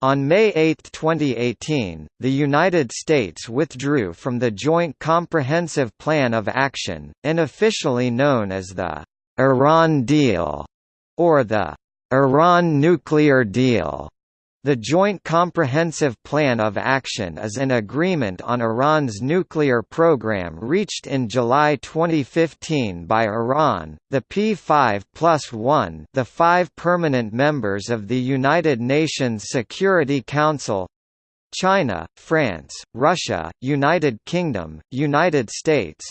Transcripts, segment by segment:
On May 8, 2018, the United States withdrew from the Joint Comprehensive Plan of Action, unofficially known as the Iran Deal, or the Iran Nuclear Deal. The Joint Comprehensive Plan of Action is an agreement on Iran's nuclear program reached in July 2015 by Iran, the P5 plus 1 the five permanent members of the United Nations Security Council China, France, Russia, United Kingdom, United States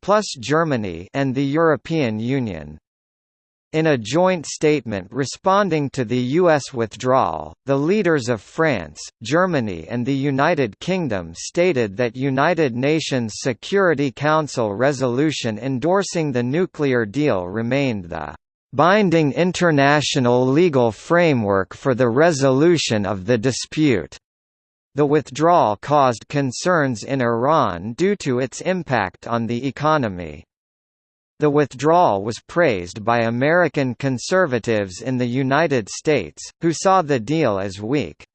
plus Germany and the European Union. In a joint statement responding to the U.S. withdrawal, the leaders of France, Germany and the United Kingdom stated that United Nations Security Council resolution endorsing the nuclear deal remained the "...binding international legal framework for the resolution of the dispute." The withdrawal caused concerns in Iran due to its impact on the economy. The withdrawal was praised by American conservatives in the United States, who saw the deal as weak.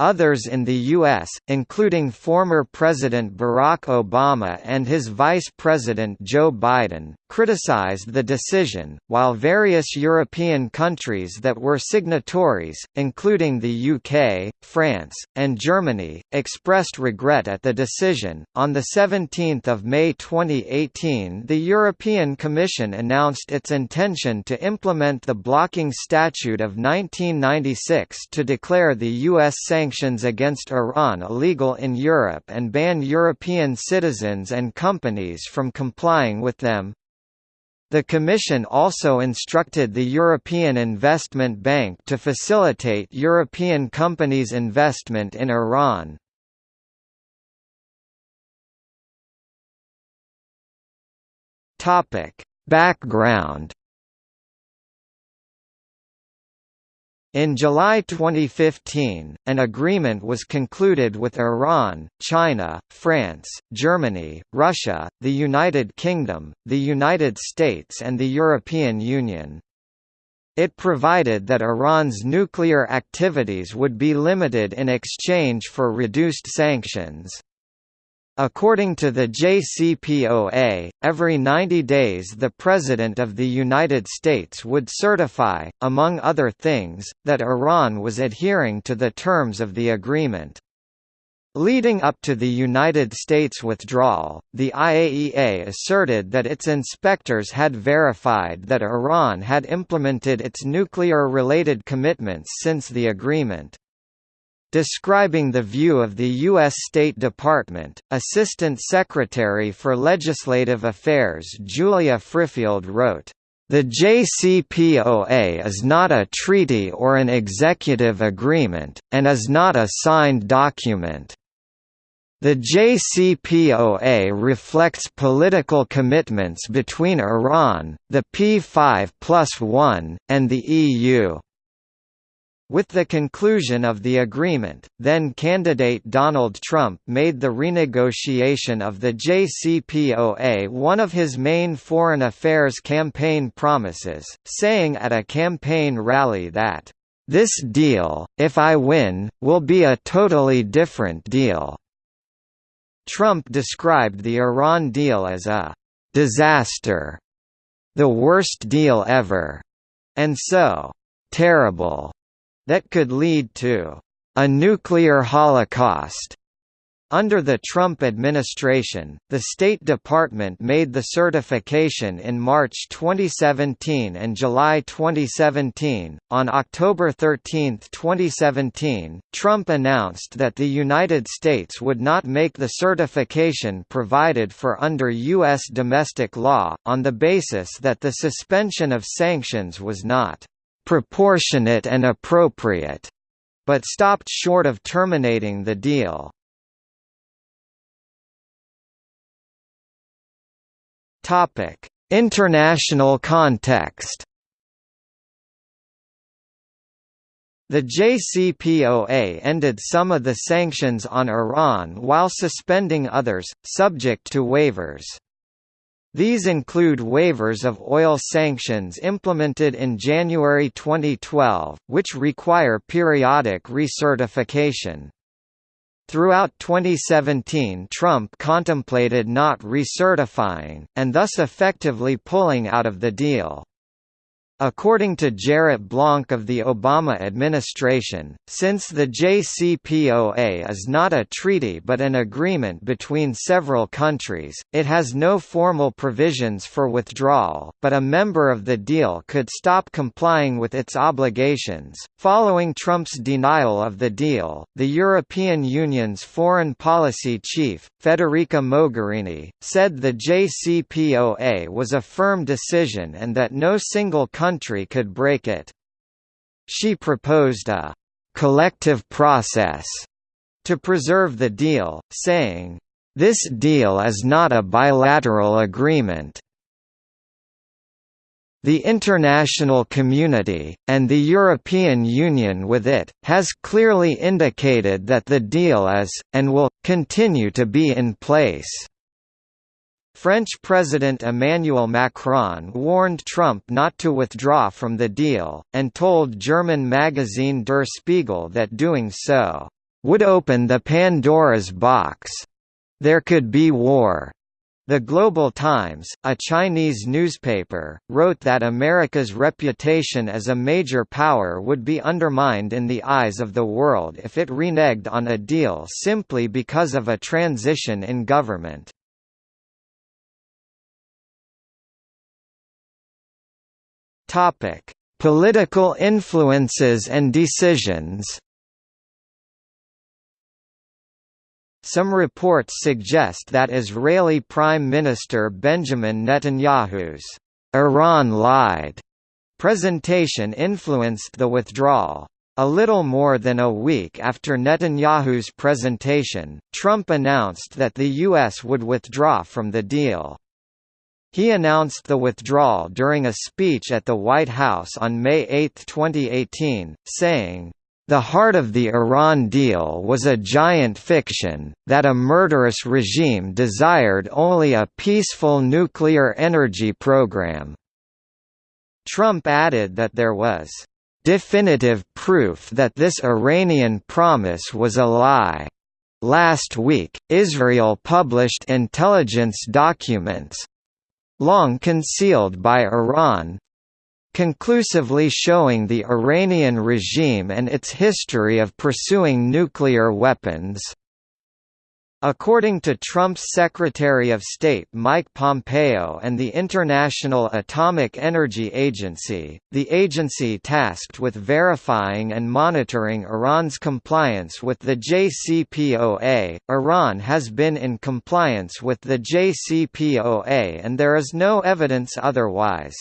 Others in the U.S., including former President Barack Obama and his Vice President Joe Biden, criticized the decision, while various European countries that were signatories, including the UK, France, and Germany, expressed regret at the decision. On 17 May 2018, the European Commission announced its intention to implement the Blocking Statute of 1996 to declare the U.S. sanctions sanctions against Iran illegal in Europe and ban European citizens and companies from complying with them. The Commission also instructed the European Investment Bank to facilitate European companies' investment in Iran. Background In July 2015, an agreement was concluded with Iran, China, France, Germany, Russia, the United Kingdom, the United States and the European Union. It provided that Iran's nuclear activities would be limited in exchange for reduced sanctions. According to the JCPOA, every 90 days the President of the United States would certify, among other things, that Iran was adhering to the terms of the agreement. Leading up to the United States withdrawal, the IAEA asserted that its inspectors had verified that Iran had implemented its nuclear-related commitments since the agreement. Describing the view of the U.S. State Department, Assistant Secretary for Legislative Affairs Julia Frifield wrote, the JCPOA is not a treaty or an executive agreement, and is not a signed document. The JCPOA reflects political commitments between Iran, the P5 plus 1, and the EU. With the conclusion of the agreement, then-candidate Donald Trump made the renegotiation of the JCPOA one of his main foreign affairs campaign promises, saying at a campaign rally that, "...this deal, if I win, will be a totally different deal." Trump described the Iran deal as a "...disaster," the worst deal ever, and so, "...terrible." that could lead to a nuclear holocaust. Under the Trump administration, the State Department made the certification in March 2017 and July 2017. On October 13, 2017, Trump announced that the United States would not make the certification provided for under U.S. domestic law, on the basis that the suspension of sanctions was not proportionate and appropriate, but stopped short of terminating the deal. Topic: International context. The JCPOA ended some of the sanctions on Iran while suspending others, subject to waivers. These include waivers of oil sanctions implemented in January 2012, which require periodic recertification. Throughout 2017 Trump contemplated not recertifying, and thus effectively pulling out of the deal. According to Jarrett Blanc of the Obama administration, since the JCPOA is not a treaty but an agreement between several countries, it has no formal provisions for withdrawal, but a member of the deal could stop complying with its obligations. Following Trump's denial of the deal, the European Union's foreign policy chief, Federica Mogherini, said the JCPOA was a firm decision and that no single country country could break it. She proposed a «collective process» to preserve the deal, saying, "...this deal is not a bilateral agreement." The international community, and the European Union with it, has clearly indicated that the deal is, and will, continue to be in place. French President Emmanuel Macron warned Trump not to withdraw from the deal, and told German magazine Der Spiegel that doing so, "...would open the Pandora's box. There could be war." The Global Times, a Chinese newspaper, wrote that America's reputation as a major power would be undermined in the eyes of the world if it reneged on a deal simply because of a transition in government. Topic: Political influences and decisions. Some reports suggest that Israeli Prime Minister Benjamin Netanyahu's Iran lied presentation influenced the withdrawal. A little more than a week after Netanyahu's presentation, Trump announced that the U.S. would withdraw from the deal. He announced the withdrawal during a speech at the White House on May 8, 2018, saying, the heart of the Iran deal was a giant fiction, that a murderous regime desired only a peaceful nuclear energy program." Trump added that there was "...definitive proof that this Iranian promise was a lie." Last week, Israel published intelligence documents, long concealed by Iran conclusively showing the Iranian regime and its history of pursuing nuclear weapons. According to Trump's Secretary of State Mike Pompeo and the International Atomic Energy Agency, the agency tasked with verifying and monitoring Iran's compliance with the JCPOA, Iran has been in compliance with the JCPOA and there is no evidence otherwise.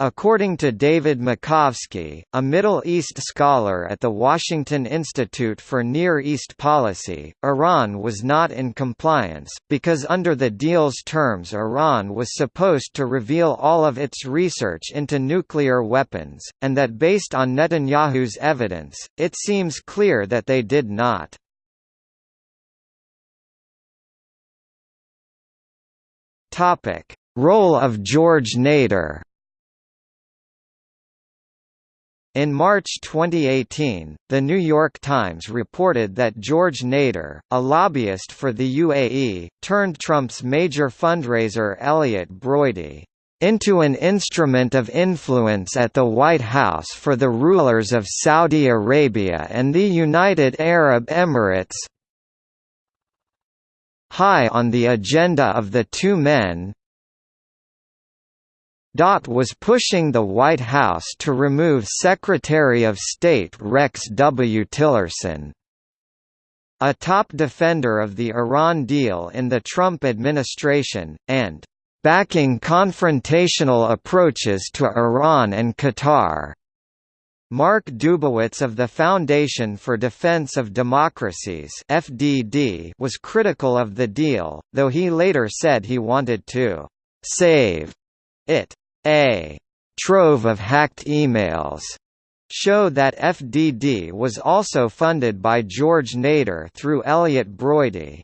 According to David Makovsky, a Middle East scholar at the Washington Institute for Near East Policy, Iran was not in compliance, because under the deal's terms Iran was supposed to reveal all of its research into nuclear weapons, and that based on Netanyahu's evidence, it seems clear that they did not. Role of George Nader In March 2018, The New York Times reported that George Nader, a lobbyist for the UAE, turned Trump's major fundraiser Elliott Broidy into an instrument of influence at the White House for the rulers of Saudi Arabia and the United Arab Emirates. High on the agenda of the two men, Dot was pushing the White House to remove Secretary of State Rex W. Tillerson. A top defender of the Iran deal in the Trump administration, and backing confrontational approaches to Iran and Qatar. Mark Dubowitz of the Foundation for Defense of Democracies FDD was critical of the deal, though he later said he wanted to «save» it a trove of hacked emails show that FDD was also funded by George Nader through Elliott Broidy.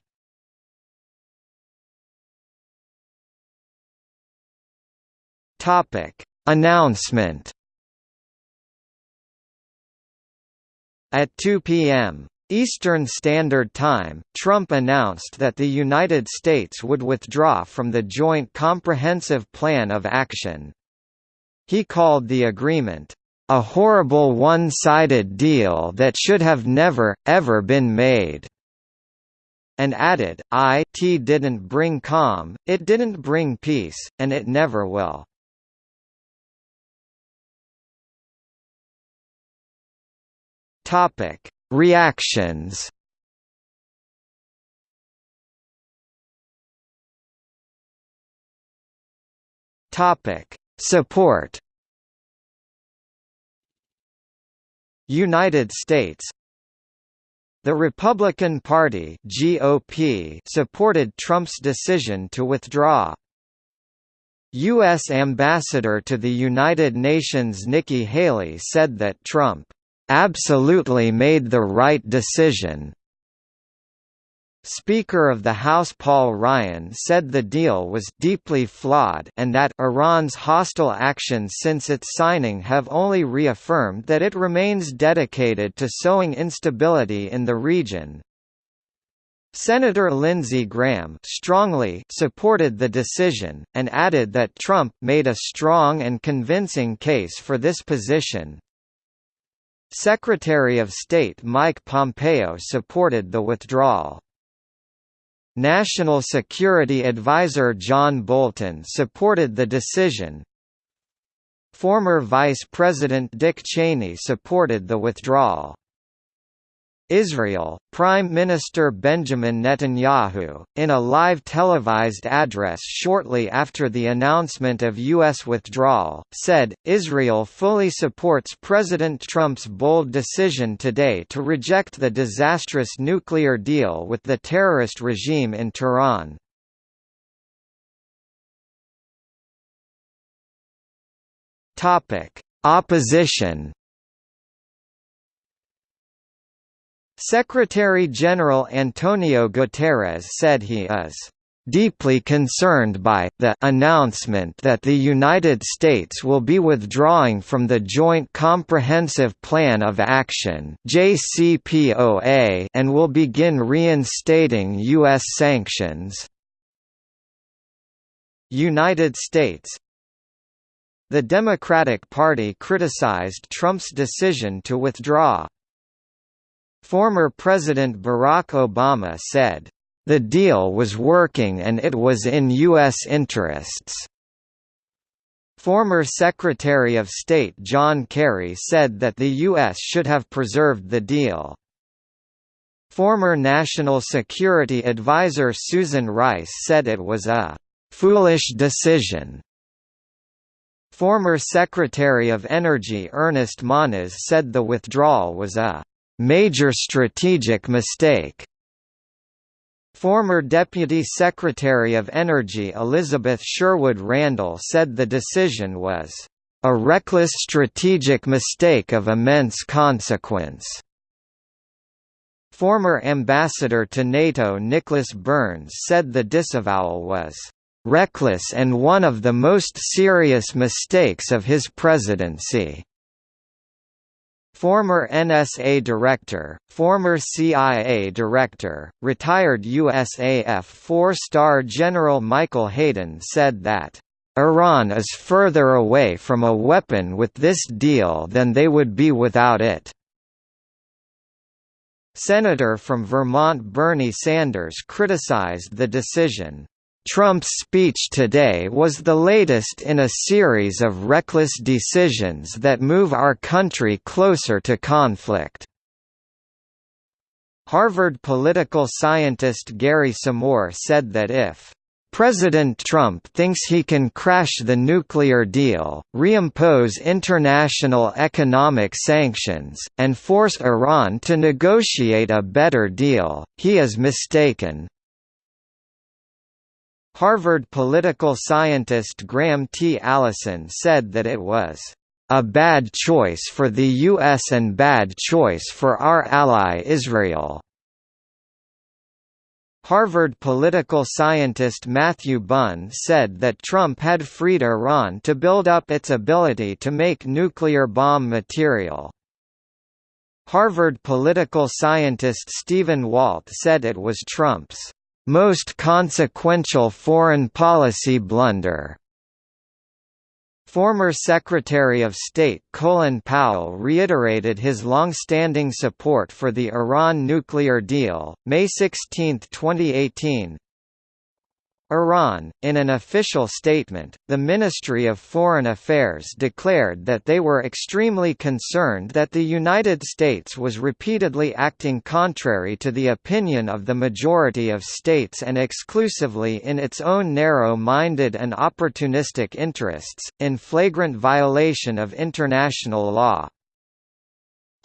Topic: Announcement. At 2 p.m. Eastern Standard Time, Trump announced that the United States would withdraw from the Joint Comprehensive Plan of Action. He called the agreement, "...a horrible one-sided deal that should have never, ever been made." and added, "It didn't bring calm, it didn't bring peace, and it never will." Topic: Reactions. Topic: Support. United States the Republican Party (GOP) supported Trump's decision to withdraw. U.S. Ambassador to the United Nations Nikki Haley said that Trump absolutely made the right decision. Speaker of the House Paul Ryan said the deal was deeply flawed and that Iran's hostile actions since its signing have only reaffirmed that it remains dedicated to sowing instability in the region. Senator Lindsey Graham strongly supported the decision, and added that Trump made a strong and convincing case for this position. Secretary of State Mike Pompeo supported the withdrawal. National Security Advisor John Bolton supported the decision. Former Vice President Dick Cheney supported the withdrawal. Israel, Prime Minister Benjamin Netanyahu, in a live televised address shortly after the announcement of U.S. withdrawal, said, Israel fully supports President Trump's bold decision today to reject the disastrous nuclear deal with the terrorist regime in Tehran. Opposition Secretary-General Antonio Guterres said he is deeply concerned by the announcement that the United States will be withdrawing from the Joint Comprehensive Plan of Action (JCPOA) and will begin reinstating US sanctions. United States The Democratic Party criticized Trump's decision to withdraw. Former President Barack Obama said, "...the deal was working and it was in U.S. interests." Former Secretary of State John Kerry said that the U.S. should have preserved the deal. Former National Security Advisor Susan Rice said it was a "...foolish decision." Former Secretary of Energy Ernest Moniz said the withdrawal was a major strategic mistake. Former Deputy Secretary of Energy Elizabeth Sherwood Randall said the decision was a reckless strategic mistake of immense consequence. Former Ambassador to NATO Nicholas Burns said the disavowal was reckless and one of the most serious mistakes of his presidency. Former NSA director, former CIA director, retired USAF four-star General Michael Hayden said that, "...Iran is further away from a weapon with this deal than they would be without it." Senator from Vermont Bernie Sanders criticized the decision. Trump's speech today was the latest in a series of reckless decisions that move our country closer to conflict. Harvard political scientist Gary Samore said that if President Trump thinks he can crash the nuclear deal, reimpose international economic sanctions, and force Iran to negotiate a better deal, he is mistaken. Harvard political scientist Graham T. Allison said that it was a bad choice for the U.S. and bad choice for our ally Israel. Harvard political scientist Matthew Bunn said that Trump had freed Iran to build up its ability to make nuclear bomb material. Harvard political scientist Stephen Walt said it was Trump's most consequential foreign policy blunder. Former Secretary of State Colin Powell reiterated his long-standing support for the Iran nuclear deal, May 16, 2018, Iran. In an official statement, the Ministry of Foreign Affairs declared that they were extremely concerned that the United States was repeatedly acting contrary to the opinion of the majority of states and exclusively in its own narrow-minded and opportunistic interests, in flagrant violation of international law.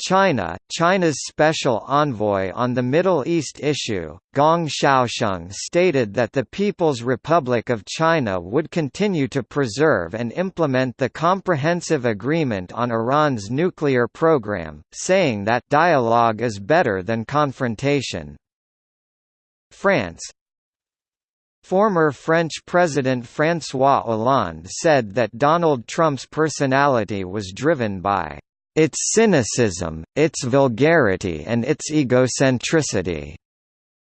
China, China's special envoy on the Middle East issue, Gong Xiaosheng stated that the People's Republic of China would continue to preserve and implement the Comprehensive Agreement on Iran's nuclear program, saying that dialogue is better than confrontation. France, Former French President François Hollande said that Donald Trump's personality was driven by its cynicism, its vulgarity and its egocentricity.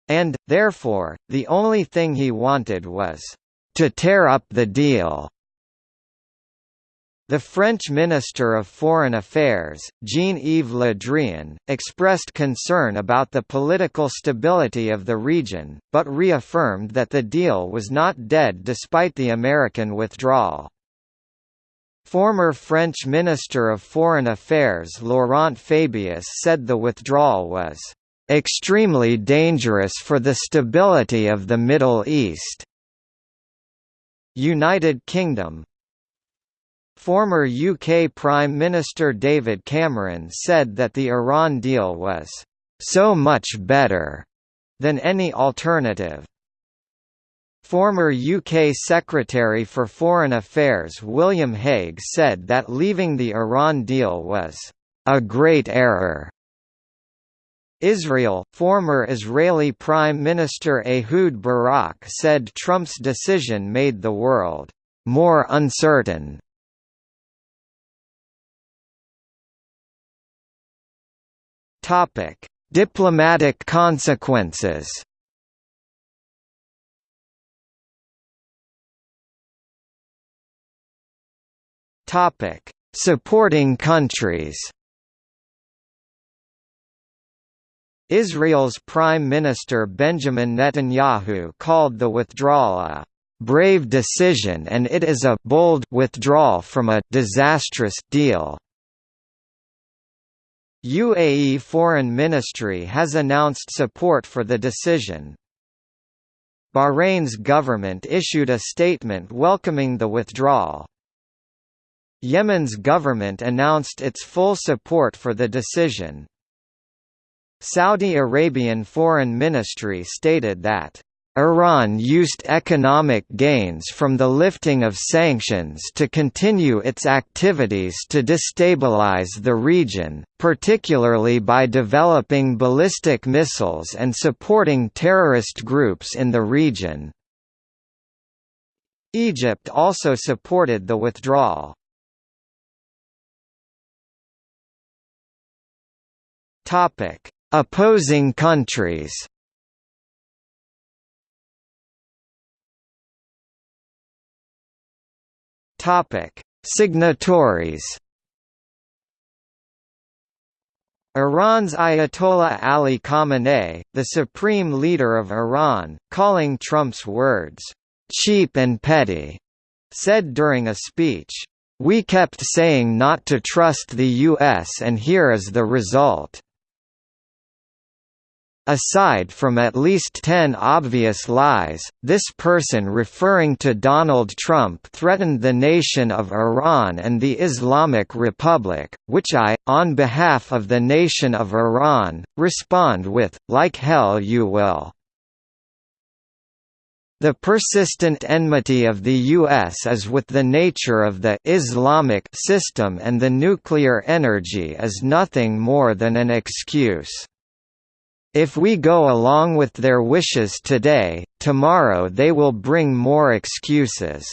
And, therefore, the only thing he wanted was, to tear up the deal. The French Minister of Foreign Affairs, Jean-Yves Le Drian, expressed concern about the political stability of the region, but reaffirmed that the deal was not dead despite the American withdrawal. Former French Minister of Foreign Affairs Laurent Fabius said the withdrawal was extremely dangerous for the stability of the Middle East. United Kingdom Former UK Prime Minister David Cameron said that the Iran deal was so much better than any alternative. Former UK Secretary for Foreign Affairs William Hague said that leaving the Iran deal was a great error. Israel, former Israeli Prime Minister Ehud Barak said Trump's decision made the world more uncertain. Topic: Diplomatic consequences. Topic: Supporting countries. Israel's Prime Minister Benjamin Netanyahu called the withdrawal a brave decision and it is a bold withdrawal from a disastrous deal. UAE Foreign Ministry has announced support for the decision. Bahrain's government issued a statement welcoming the withdrawal. Yemen's government announced its full support for the decision. Saudi Arabian Foreign Ministry stated that Iran used economic gains from the lifting of sanctions to continue its activities to destabilize the region, particularly by developing ballistic missiles and supporting terrorist groups in the region. Egypt also supported the withdrawal. Topic: Opposing countries. Topic: Signatories. Iran's Ayatollah Ali Khamenei, the supreme leader of Iran, calling Trump's words, "...cheap and petty," said during a speech, "...we kept saying not to trust the U.S. and here is the result." Aside from at least ten obvious lies, this person referring to Donald Trump threatened the nation of Iran and the Islamic Republic, which I, on behalf of the nation of Iran, respond with, like hell you will. The persistent enmity of the U.S. is with the nature of the Islamic system and the nuclear energy is nothing more than an excuse. If we go along with their wishes today, tomorrow they will bring more excuses.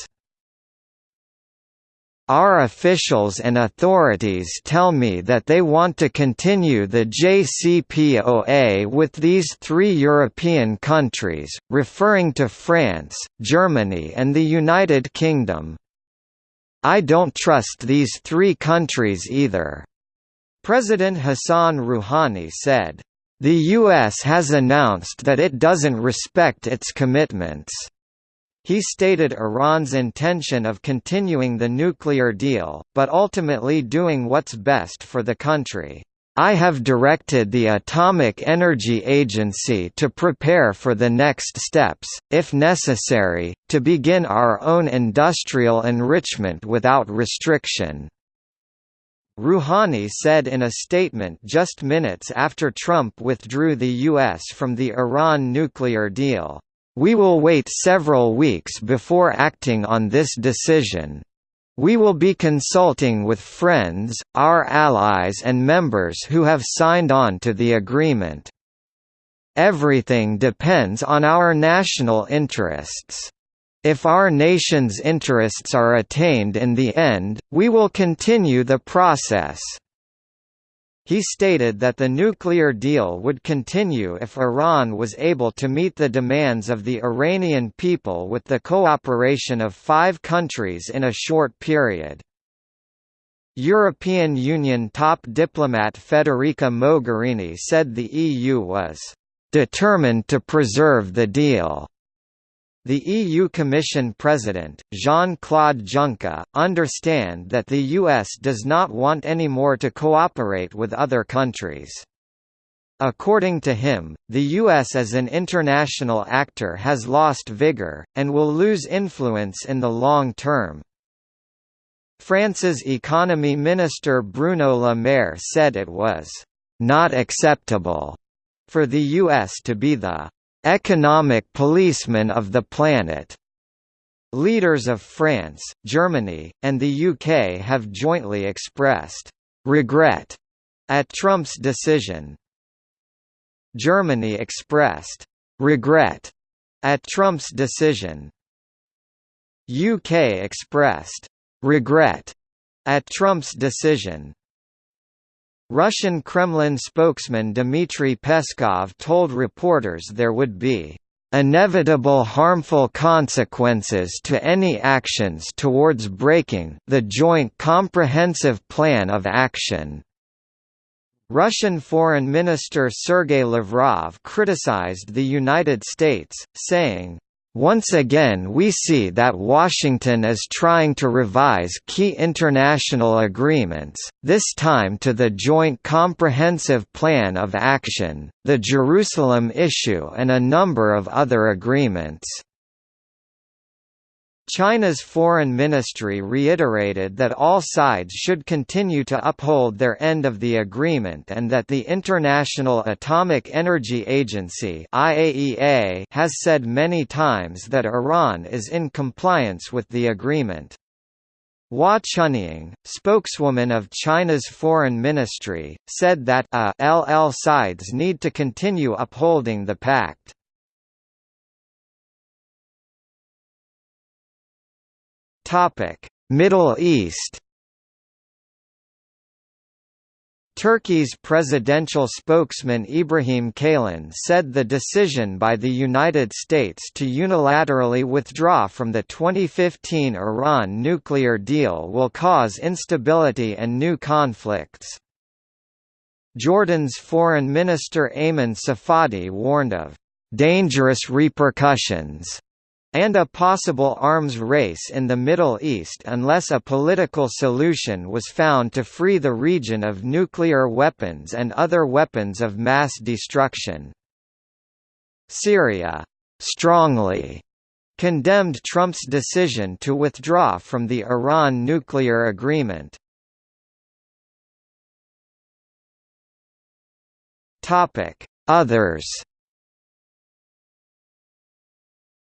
Our officials and authorities tell me that they want to continue the JCPOA with these three European countries, referring to France, Germany and the United Kingdom. I don't trust these three countries either. President Hassan Rouhani said, "...the U.S. has announced that it doesn't respect its commitments." He stated Iran's intention of continuing the nuclear deal, but ultimately doing what's best for the country. I have directed the Atomic Energy Agency to prepare for the next steps, if necessary, to begin our own industrial enrichment without restriction. Rouhani said in a statement just minutes after Trump withdrew the U.S. from the Iran nuclear deal, "...we will wait several weeks before acting on this decision. We will be consulting with friends, our allies and members who have signed on to the agreement. Everything depends on our national interests." If our nation's interests are attained in the end, we will continue the process. He stated that the nuclear deal would continue if Iran was able to meet the demands of the Iranian people with the cooperation of five countries in a short period. European Union top diplomat Federica Mogherini said the EU was determined to preserve the deal the EU Commission President, Jean-Claude Juncker, understand that the US does not want any more to cooperate with other countries. According to him, the US as an international actor has lost vigor, and will lose influence in the long term. France's economy minister Bruno Le Maire said it was not acceptable for the US to be the economic policemen of the planet. Leaders of France, Germany, and the UK have jointly expressed regret at Trump's decision. Germany expressed regret at Trump's decision. UK expressed regret at Trump's decision. Russian Kremlin spokesman Dmitry Peskov told reporters there would be inevitable harmful consequences to any actions towards breaking the Joint Comprehensive Plan of Action. Russian Foreign Minister Sergei Lavrov criticized the United States, saying, once again we see that Washington is trying to revise key international agreements, this time to the Joint Comprehensive Plan of Action, the Jerusalem Issue and a number of other agreements. China's foreign ministry reiterated that all sides should continue to uphold their end of the agreement and that the International Atomic Energy Agency (IAEA) has said many times that Iran is in compliance with the agreement. Hua Chunying, spokeswoman of China's foreign ministry, said that uh, LL sides need to continue upholding the pact. Middle East. Turkey's presidential spokesman Ibrahim Kalin said the decision by the United States to unilaterally withdraw from the 2015 Iran nuclear deal will cause instability and new conflicts. Jordan's Foreign Minister Ayman Safadi warned of dangerous repercussions and a possible arms race in the Middle East unless a political solution was found to free the region of nuclear weapons and other weapons of mass destruction. Syria strongly condemned Trump's decision to withdraw from the Iran nuclear agreement. Others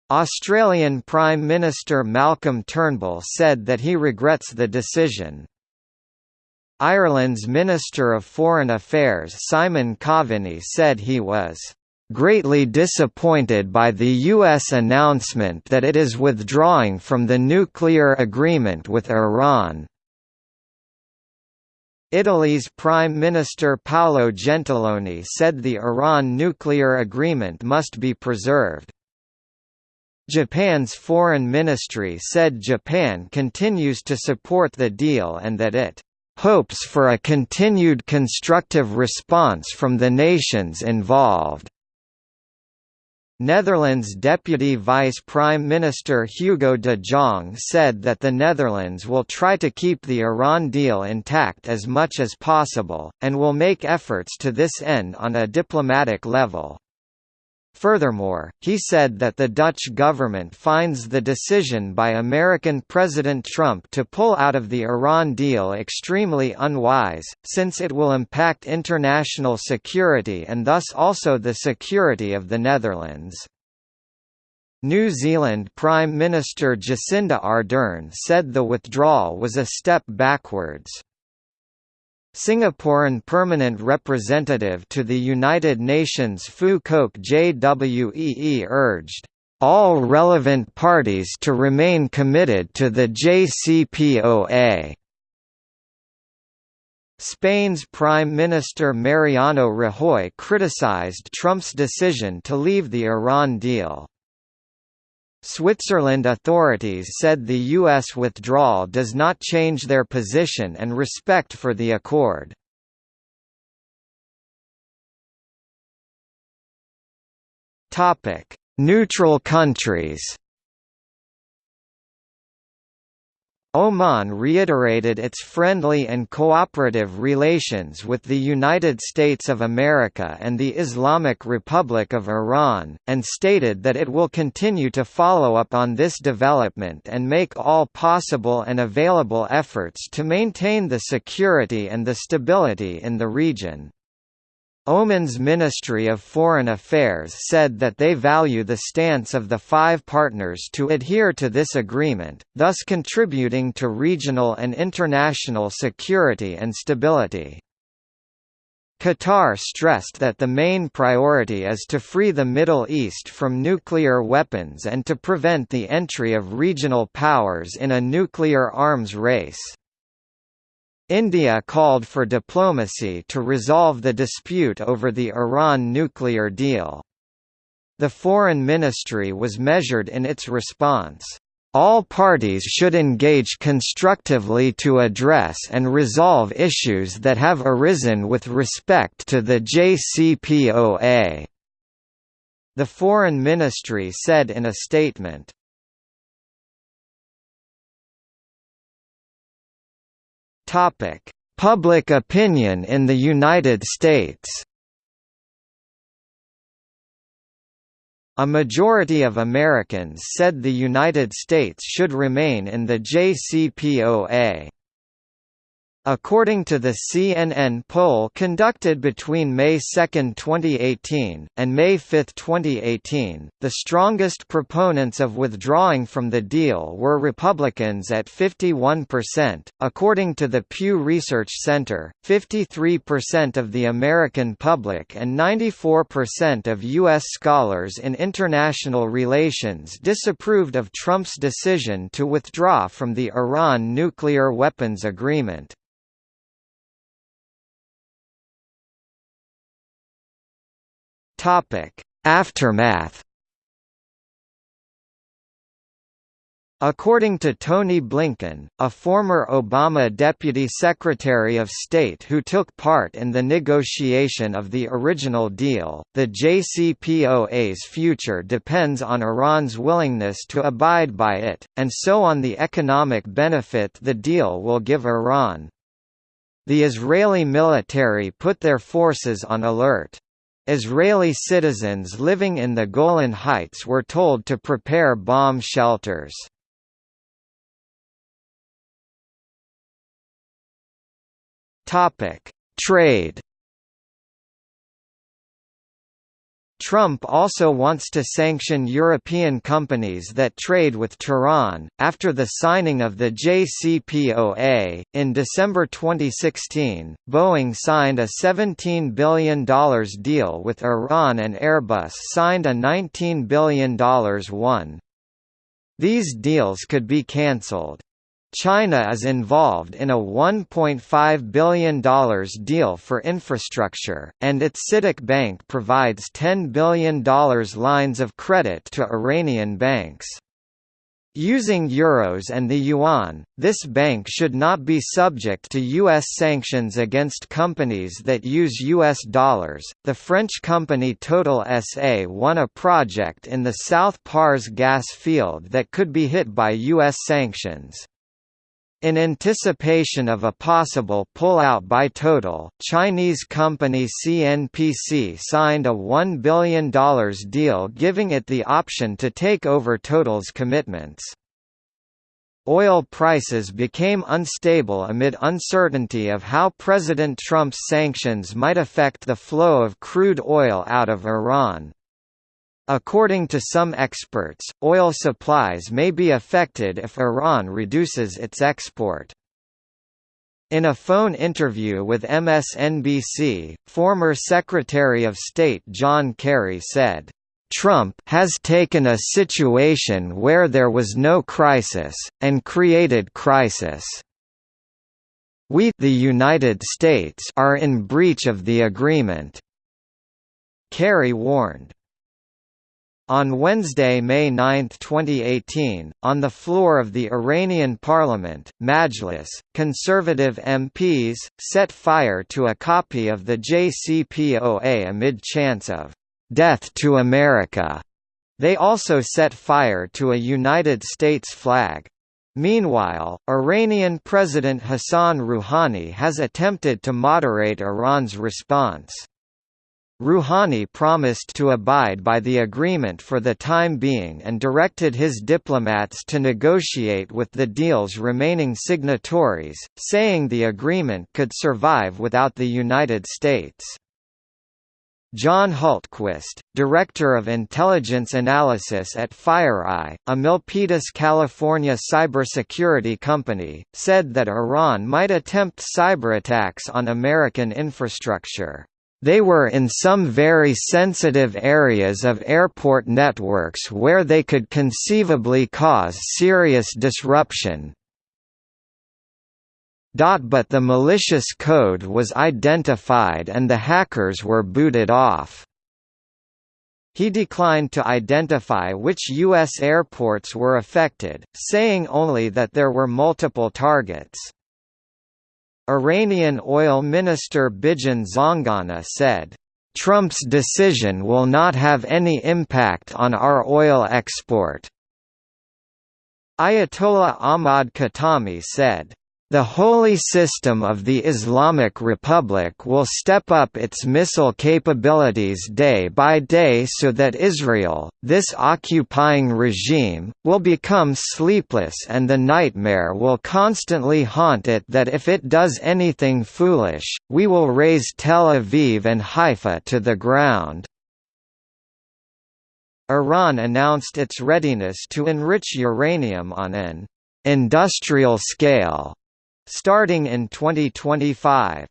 Australian Prime Minister Malcolm Turnbull said that he regrets the decision. Ireland's Minister of Foreign Affairs Simon Coveney said he was greatly disappointed by the U.S. announcement that it is withdrawing from the nuclear agreement with Iran. Italy's Prime Minister Paolo Gentiloni said the Iran nuclear agreement must be preserved. Japan's foreign ministry said Japan continues to support the deal and that it hopes for a continued constructive response from the nations involved. Netherlands Deputy Vice Prime Minister Hugo de Jong said that the Netherlands will try to keep the Iran deal intact as much as possible, and will make efforts to this end on a diplomatic level. Furthermore, he said that the Dutch government finds the decision by American President Trump to pull out of the Iran deal extremely unwise, since it will impact international security and thus also the security of the Netherlands. New Zealand Prime Minister Jacinda Ardern said the withdrawal was a step backwards. Singaporean permanent representative to the United Nations Phu Quoc JWEE urged, "...all relevant parties to remain committed to the JCPOA." Spain's Prime Minister Mariano Rajoy criticized Trump's decision to leave the Iran deal. Switzerland authorities said the U.S. withdrawal does not change their position and respect for the accord. Neutral countries Oman reiterated its friendly and cooperative relations with the United States of America and the Islamic Republic of Iran, and stated that it will continue to follow up on this development and make all possible and available efforts to maintain the security and the stability in the region. Oman's Ministry of Foreign Affairs said that they value the stance of the five partners to adhere to this agreement, thus contributing to regional and international security and stability. Qatar stressed that the main priority is to free the Middle East from nuclear weapons and to prevent the entry of regional powers in a nuclear arms race. India called for diplomacy to resolve the dispute over the Iran nuclear deal. The Foreign Ministry was measured in its response. All parties should engage constructively to address and resolve issues that have arisen with respect to the JCPOA. The Foreign Ministry said in a statement. Topic: Public opinion in the United States. A majority of Americans said the United States should remain in the JCPOA. According to the CNN poll conducted between May 2, 2018, and May 5, 2018, the strongest proponents of withdrawing from the deal were Republicans at 51%. According to the Pew Research Center, 53% of the American public and 94% of U.S. scholars in international relations disapproved of Trump's decision to withdraw from the Iran nuclear weapons agreement. Topic: Aftermath. According to Tony Blinken, a former Obama Deputy Secretary of State who took part in the negotiation of the original deal, the JCPOA's future depends on Iran's willingness to abide by it, and so on the economic benefit the deal will give Iran. The Israeli military put their forces on alert. Israeli citizens living in the Golan Heights were told to prepare bomb shelters. Trade Trump also wants to sanction European companies that trade with Tehran. After the signing of the JCPOA, in December 2016, Boeing signed a $17 billion deal with Iran and Airbus signed a $19 billion one. These deals could be cancelled. China is involved in a $1.5 billion deal for infrastructure, and its CITIC Bank provides $10 billion lines of credit to Iranian banks. Using euros and the yuan, this bank should not be subject to U.S. sanctions against companies that use U.S. dollars. The French company Total SA won a project in the South Pars gas field that could be hit by U.S. sanctions. In anticipation of a possible pullout by Total, Chinese company CNPC signed a $1 billion deal giving it the option to take over Total's commitments. Oil prices became unstable amid uncertainty of how President Trump's sanctions might affect the flow of crude oil out of Iran. According to some experts, oil supplies may be affected if Iran reduces its export. In a phone interview with MSNBC, former Secretary of State John Kerry said, Trump has taken a situation where there was no crisis, and created crisis. We the United States are in breach of the agreement. Kerry warned. On Wednesday, May 9, 2018, on the floor of the Iranian parliament, Majlis, conservative MPs, set fire to a copy of the JCPOA amid chants of, "'Death to America'". They also set fire to a United States flag. Meanwhile, Iranian President Hassan Rouhani has attempted to moderate Iran's response. Rouhani promised to abide by the agreement for the time being and directed his diplomats to negotiate with the deal's remaining signatories, saying the agreement could survive without the United States. John Hultquist, Director of Intelligence Analysis at FireEye, a Milpitas, California cybersecurity company, said that Iran might attempt cyberattacks on American infrastructure. They were in some very sensitive areas of airport networks where they could conceivably cause serious disruption. But the malicious code was identified and the hackers were booted off. He declined to identify which U.S. airports were affected, saying only that there were multiple targets. Iranian oil minister Bijan Zanganeh said, "...Trump's decision will not have any impact on our oil export." Ayatollah Ahmad Khatami said, the Holy System of the Islamic Republic will step up its missile capabilities day by day so that Israel, this occupying regime, will become sleepless and the nightmare will constantly haunt it that if it does anything foolish, we will raze Tel Aviv and Haifa to the ground. Iran announced its readiness to enrich uranium on an industrial scale Starting in 2025.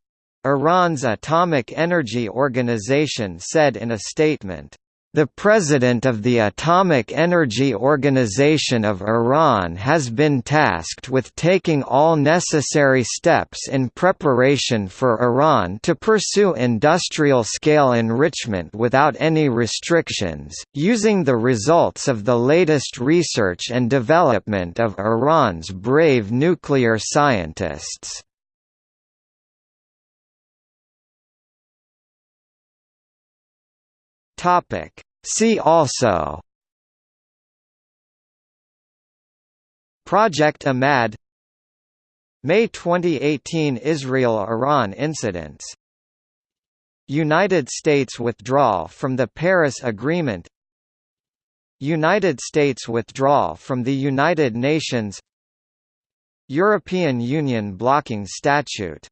Iran's Atomic Energy Organization said in a statement, the President of the Atomic Energy Organization of Iran has been tasked with taking all necessary steps in preparation for Iran to pursue industrial-scale enrichment without any restrictions, using the results of the latest research and development of Iran's brave nuclear scientists. Topic. See also Project Amad May 2018 Israel–Iran incidents United States withdrawal from the Paris Agreement United States withdrawal from the United Nations European Union blocking statute